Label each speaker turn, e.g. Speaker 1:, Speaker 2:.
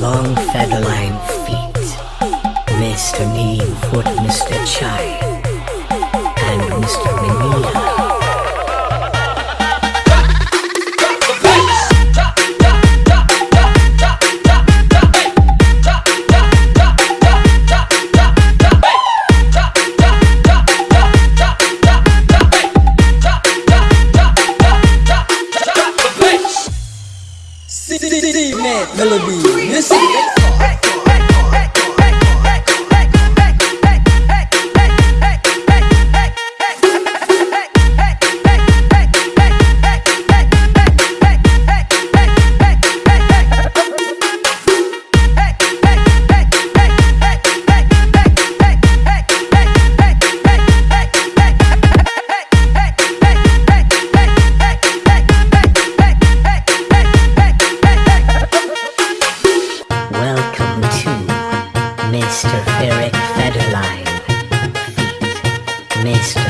Speaker 1: Long featherline feet. Mr. Neem Foot, Mr. Chai, and Mr. Manila.
Speaker 2: C-C-C-C-Man Melody Music Mr. Eric Federline. Feet. Mr.